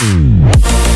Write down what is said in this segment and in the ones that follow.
Mm.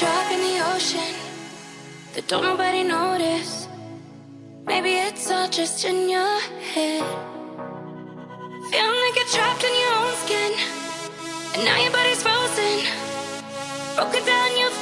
drop in the ocean that don't nobody notice. Maybe it's all just in your head. Feeling like you're trapped in your own skin, and now your body's frozen. Broken down, you've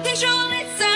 Okay, surely.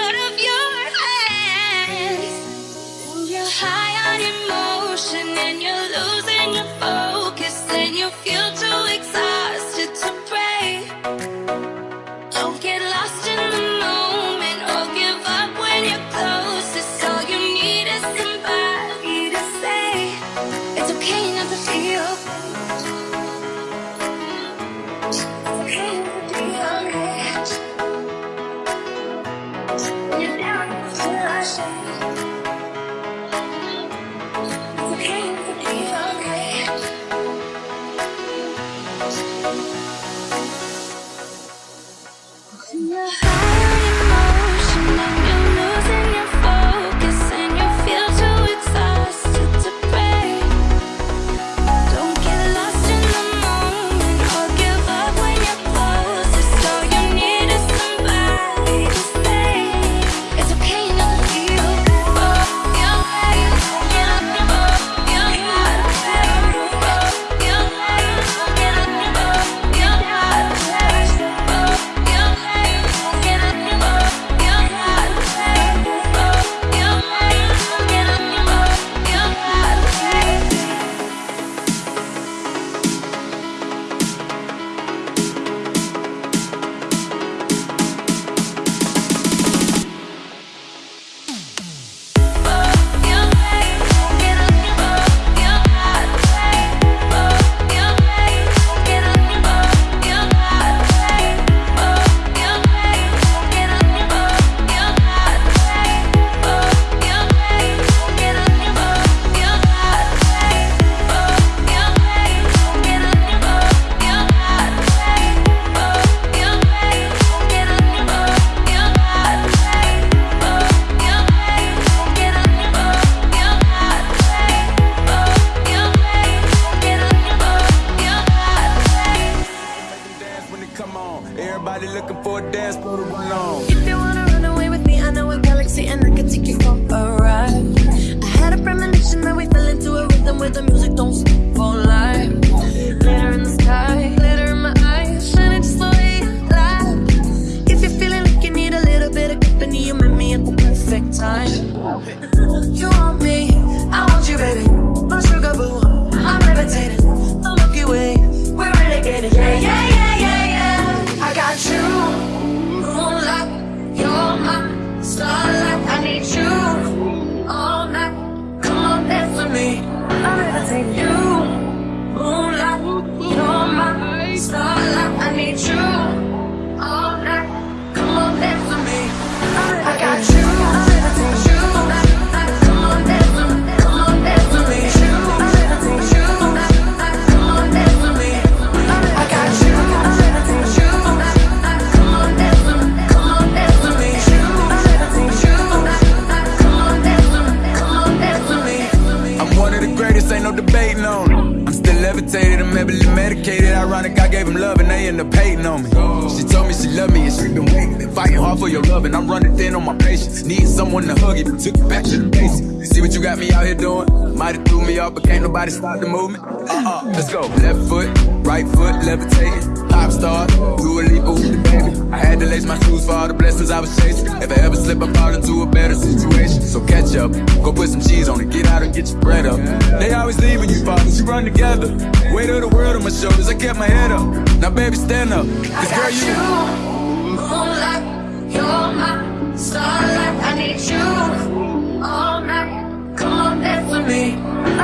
Need someone to hug you, took you back to the basics. See what you got me out here doing? Might've threw me off, but can't nobody stop the movement. Uh-uh, let's go. Left foot, right foot, levitating. Pop star, do a leap with the baby. I had to lace my shoes for all the blessings I was chasing. If I ever slip, I fall into a better situation. So catch up, go put some cheese on it, get out and get your bread up. They always leaving you, fathers, you run together. Weight of the world on my shoulders, I kept my head up. Now baby, stand up, cause girl, you. you. Moonlight, you're my Starlight, I need you all night. Come on, dance with me.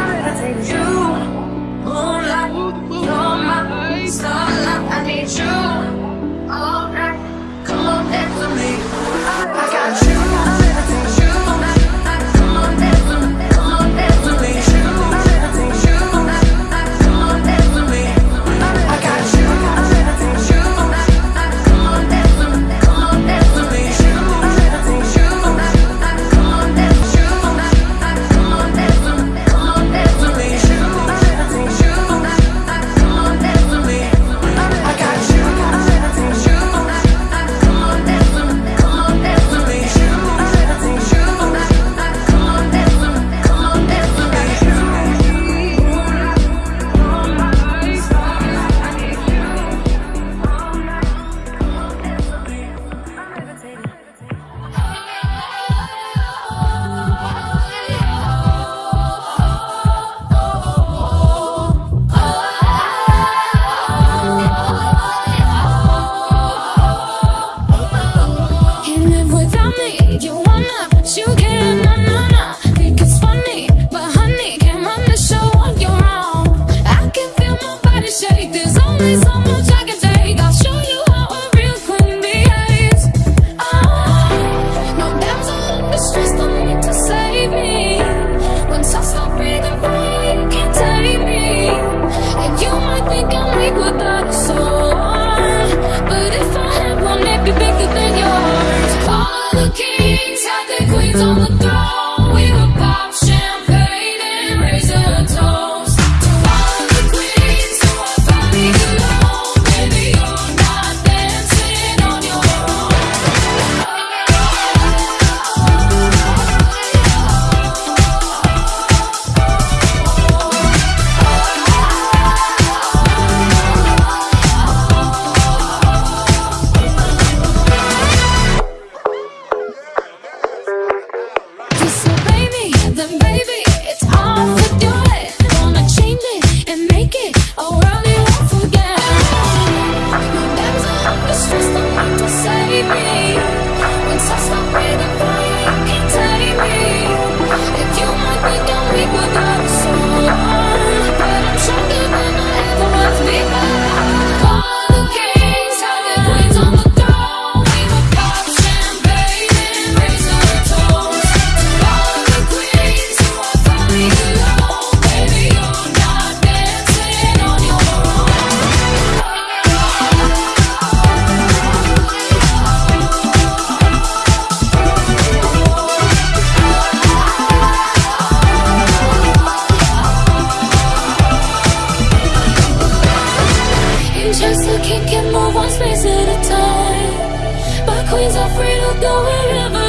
queens are free to go wherever.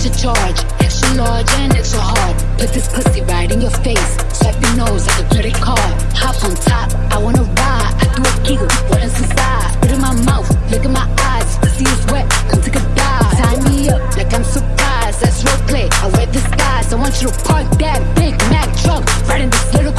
such a charge. Extra large and extra hard. Put this pussy right in your face. Swipe your nose like a credit card. Hop on top, I wanna ride. I do a giggle, what is inside. Spit in my mouth, look in my eyes. Pussy is wet, come take a dive. Tie me up like I'm surprised. That's roleplay, I wear disguise I want you to park that Big Mac truck Right in this little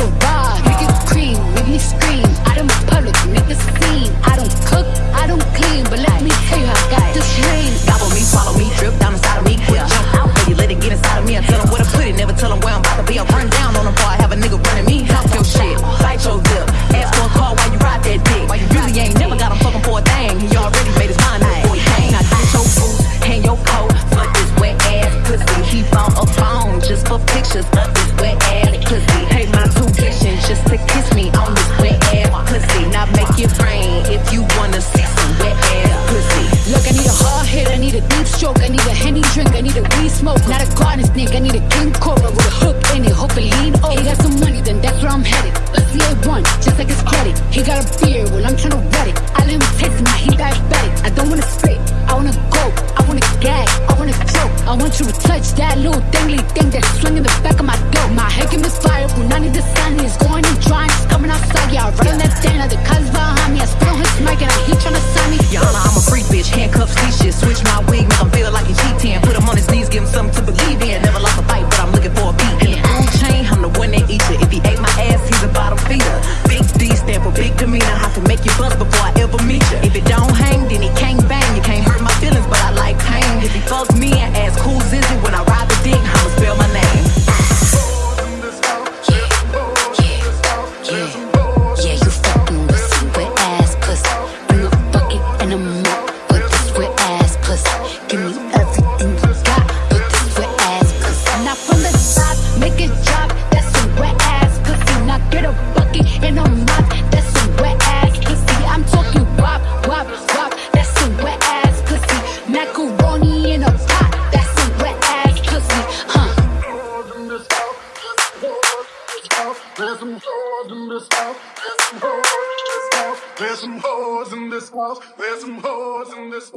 smoke, not a garden snake. I need a king cobra with a hook in it, hope it lean over. He got some money, then that's where I'm headed. Let's see it one, just like his credit. He got a beard, well I'm trying to wet it. I let him taste it, now he diabetic. I don't wanna spit, I wanna go, I wanna gag, I wanna choke. I want you to touch that little dangly thing that's swinging the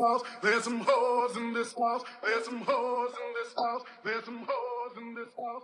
house. There's some hoes in this house. There's some hoes in this house. There's some hoes in this house.